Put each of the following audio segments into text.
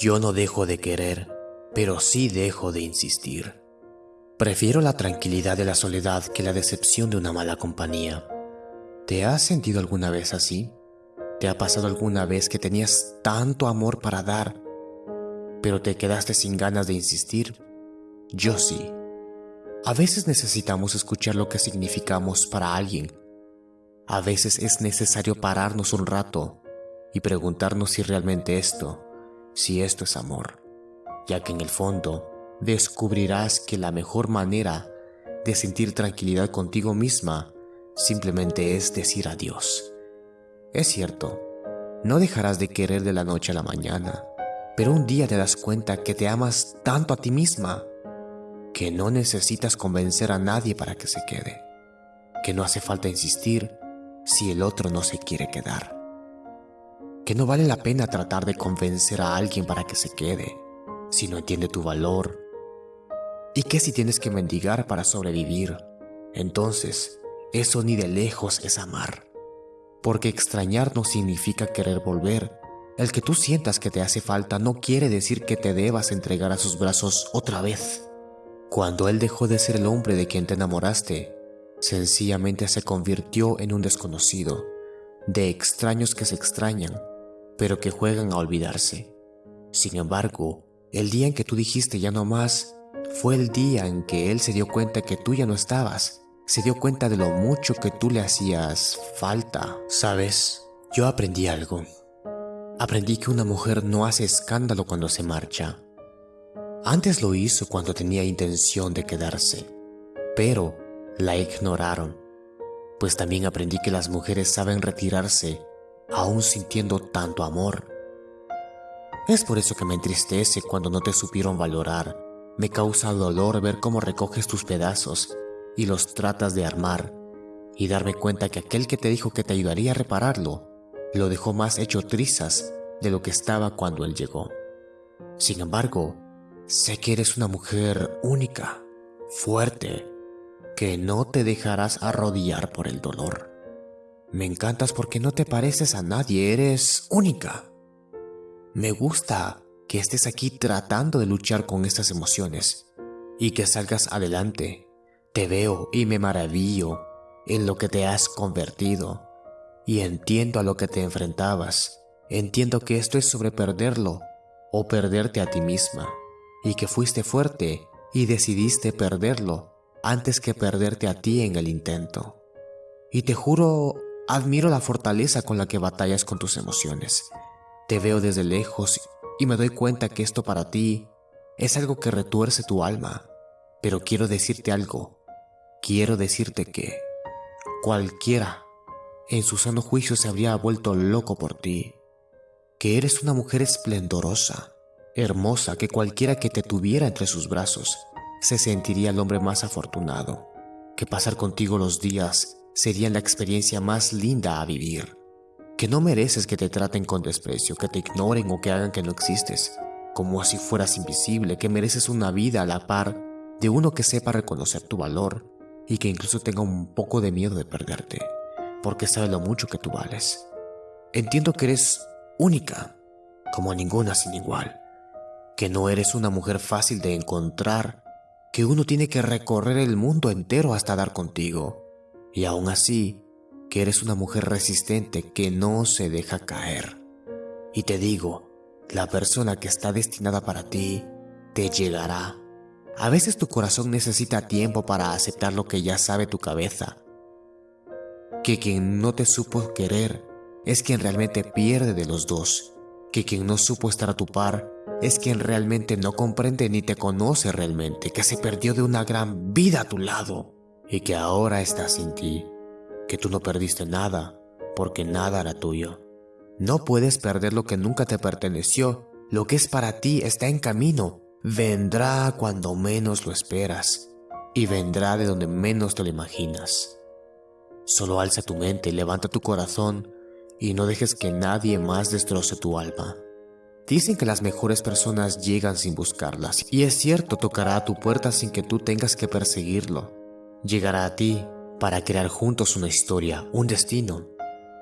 Yo no dejo de querer, pero sí dejo de insistir. Prefiero la tranquilidad de la soledad que la decepción de una mala compañía. ¿Te has sentido alguna vez así? ¿Te ha pasado alguna vez que tenías tanto amor para dar, pero te quedaste sin ganas de insistir? Yo sí. A veces necesitamos escuchar lo que significamos para alguien. A veces es necesario pararnos un rato y preguntarnos si realmente esto, si esto es amor, ya que en el fondo descubrirás que la mejor manera de sentir tranquilidad contigo misma simplemente es decir adiós. Es cierto, no dejarás de querer de la noche a la mañana, pero un día te das cuenta que te amas tanto a ti misma que no necesitas convencer a nadie para que se quede, que no hace falta insistir si el otro no se quiere quedar, que no vale la pena tratar de convencer a alguien para que se quede si no entiende tu valor, y que si tienes que mendigar para sobrevivir, entonces eso ni de lejos es amar, porque extrañar no significa querer volver, el que tú sientas que te hace falta no quiere decir que te debas entregar a sus brazos otra vez. Cuando él dejó de ser el hombre de quien te enamoraste, sencillamente se convirtió en un desconocido, de extraños que se extrañan, pero que juegan a olvidarse. Sin embargo, el día en que tú dijiste ya no más, fue el día en que él se dio cuenta que tú ya no estabas, se dio cuenta de lo mucho que tú le hacías falta. Sabes, yo aprendí algo. Aprendí que una mujer no hace escándalo cuando se marcha, antes lo hizo cuando tenía intención de quedarse, pero la ignoraron, pues también aprendí que las mujeres saben retirarse aún sintiendo tanto amor. Es por eso que me entristece cuando no te supieron valorar. Me causa dolor ver cómo recoges tus pedazos y los tratas de armar y darme cuenta que aquel que te dijo que te ayudaría a repararlo, lo dejó más hecho trizas de lo que estaba cuando él llegó. Sin embargo, Sé que eres una mujer única, fuerte, que no te dejarás arrodillar por el dolor. Me encantas porque no te pareces a nadie, eres única. Me gusta que estés aquí tratando de luchar con estas emociones y que salgas adelante. Te veo y me maravillo en lo que te has convertido y entiendo a lo que te enfrentabas. Entiendo que esto es sobre perderlo o perderte a ti misma y que fuiste fuerte y decidiste perderlo antes que perderte a ti en el intento. Y te juro, admiro la fortaleza con la que batallas con tus emociones. Te veo desde lejos y me doy cuenta que esto para ti es algo que retuerce tu alma. Pero quiero decirte algo. Quiero decirte que cualquiera en su sano juicio se habría vuelto loco por ti. Que eres una mujer esplendorosa hermosa que cualquiera que te tuviera entre sus brazos se sentiría el hombre más afortunado, que pasar contigo los días sería la experiencia más linda a vivir, que no mereces que te traten con desprecio, que te ignoren o que hagan que no existes, como si fueras invisible, que mereces una vida a la par de uno que sepa reconocer tu valor y que incluso tenga un poco de miedo de perderte, porque sabe lo mucho que tú vales. Entiendo que eres única, como ninguna sin igual, que no eres una mujer fácil de encontrar, que uno tiene que recorrer el mundo entero hasta dar contigo, y aún así, que eres una mujer resistente que no se deja caer. Y te digo, la persona que está destinada para ti te llegará. A veces tu corazón necesita tiempo para aceptar lo que ya sabe tu cabeza. Que quien no te supo querer es quien realmente pierde de los dos. Que quien no supo estar a tu par es quien realmente no comprende ni te conoce realmente, que se perdió de una gran vida a tu lado y que ahora está sin ti, que tú no perdiste nada porque nada era tuyo. No puedes perder lo que nunca te perteneció, lo que es para ti está en camino, vendrá cuando menos lo esperas y vendrá de donde menos te lo imaginas. Solo alza tu mente, levanta tu corazón y no dejes que nadie más destroce tu alma. Dicen que las mejores personas llegan sin buscarlas, y es cierto, tocará a tu puerta sin que tú tengas que perseguirlo. Llegará a ti para crear juntos una historia, un destino,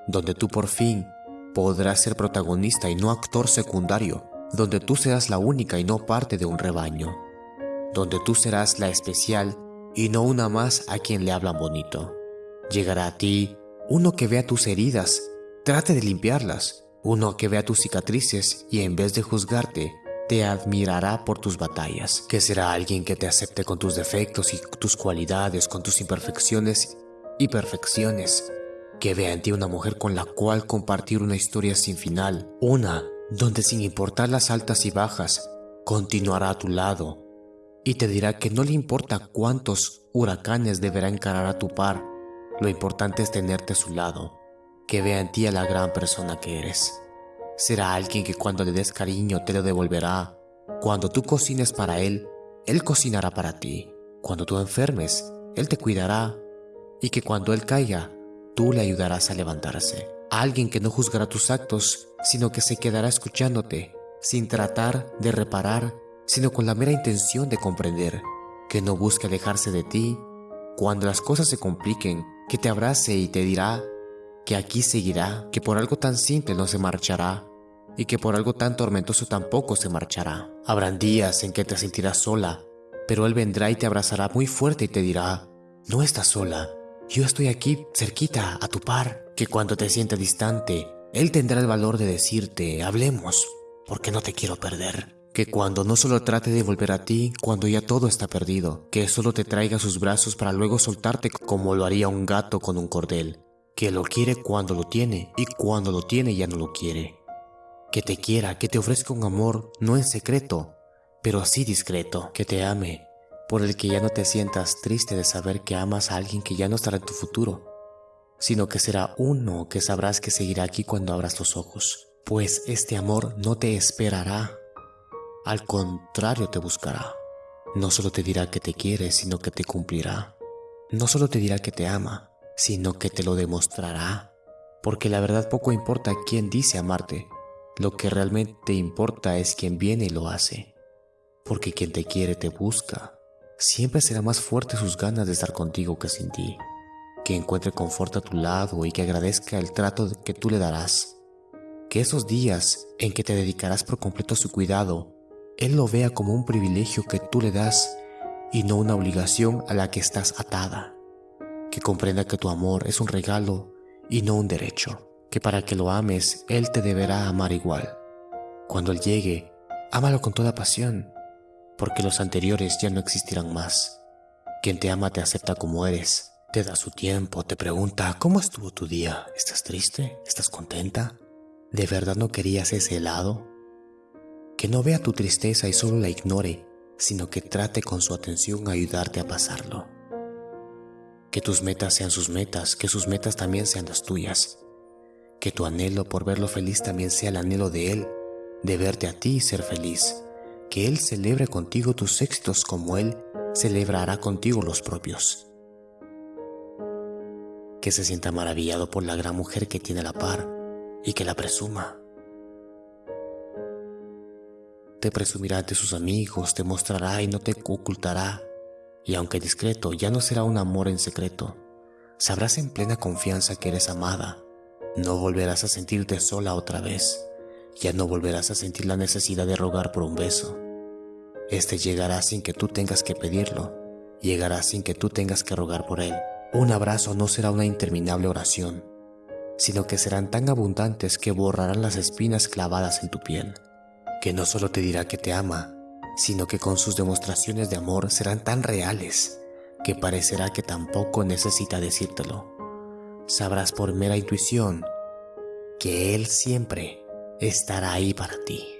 donde tú por fin podrás ser protagonista y no actor secundario, donde tú serás la única y no parte de un rebaño, donde tú serás la especial y no una más a quien le hablan bonito. Llegará a ti uno que vea tus heridas, trate de limpiarlas, uno que vea tus cicatrices y en vez de juzgarte, te admirará por tus batallas, que será alguien que te acepte con tus defectos y tus cualidades, con tus imperfecciones y perfecciones, que vea en ti una mujer con la cual compartir una historia sin final, una donde sin importar las altas y bajas, continuará a tu lado y te dirá que no le importa cuántos huracanes deberá encarar a tu par, lo importante es tenerte a su lado, que vea en ti a la gran persona que eres. Será alguien que cuando le des cariño te lo devolverá. Cuando tú cocines para él, él cocinará para ti. Cuando tú enfermes, él te cuidará. Y que cuando él caiga, tú le ayudarás a levantarse. Alguien que no juzgará tus actos, sino que se quedará escuchándote, sin tratar de reparar, sino con la mera intención de comprender, que no busque alejarse de ti. Cuando las cosas se compliquen, que te abrace y te dirá que aquí seguirá, que por algo tan simple no se marchará y que por algo tan tormentoso tampoco se marchará. Habrán días en que te sentirás sola, pero Él vendrá y te abrazará muy fuerte y te dirá, no estás sola, yo estoy aquí cerquita a tu par, que cuando te sienta distante, Él tendrá el valor de decirte, hablemos, porque no te quiero perder. Que cuando no solo trate de volver a ti cuando ya todo está perdido, que solo te traiga sus brazos para luego soltarte como lo haría un gato con un cordel, que lo quiere cuando lo tiene y cuando lo tiene ya no lo quiere. Que te quiera, que te ofrezca un amor no en secreto, pero así discreto, que te ame, por el que ya no te sientas triste de saber que amas a alguien que ya no estará en tu futuro, sino que será uno que sabrás que seguirá aquí cuando abras los ojos, pues este amor no te esperará al contrario te buscará. No solo te dirá que te quiere, sino que te cumplirá. No solo te dirá que te ama, sino que te lo demostrará. Porque la verdad poco importa quién dice amarte, lo que realmente importa es quién viene y lo hace. Porque quien te quiere te busca. Siempre será más fuerte sus ganas de estar contigo que sin ti. Que encuentre confort a tu lado y que agradezca el trato que tú le darás. Que esos días en que te dedicarás por completo a su cuidado él lo vea como un privilegio que tú le das y no una obligación a la que estás atada. Que comprenda que tu amor es un regalo y no un derecho. Que para que lo ames, Él te deberá amar igual. Cuando Él llegue, ámalo con toda pasión, porque los anteriores ya no existirán más. Quien te ama te acepta como eres, te da su tiempo, te pregunta, ¿cómo estuvo tu día? ¿Estás triste? ¿Estás contenta? ¿De verdad no querías ese helado? que no vea tu tristeza y solo la ignore, sino que trate con su atención ayudarte a pasarlo. Que tus metas sean sus metas, que sus metas también sean las tuyas. Que tu anhelo por verlo feliz también sea el anhelo de Él, de verte a ti y ser feliz. Que Él celebre contigo tus éxitos como Él celebrará contigo los propios. Que se sienta maravillado por la gran mujer que tiene a la par y que la presuma te presumirá ante sus amigos, te mostrará y no te ocultará. Y aunque discreto, ya no será un amor en secreto. Sabrás en plena confianza que eres amada. No volverás a sentirte sola otra vez. Ya no volverás a sentir la necesidad de rogar por un beso. Este llegará sin que tú tengas que pedirlo. Llegará sin que tú tengas que rogar por él. Un abrazo no será una interminable oración, sino que serán tan abundantes que borrarán las espinas clavadas en tu piel que no solo te dirá que te ama, sino que con sus demostraciones de amor serán tan reales que parecerá que tampoco necesita decírtelo. Sabrás por mera intuición que Él siempre estará ahí para ti.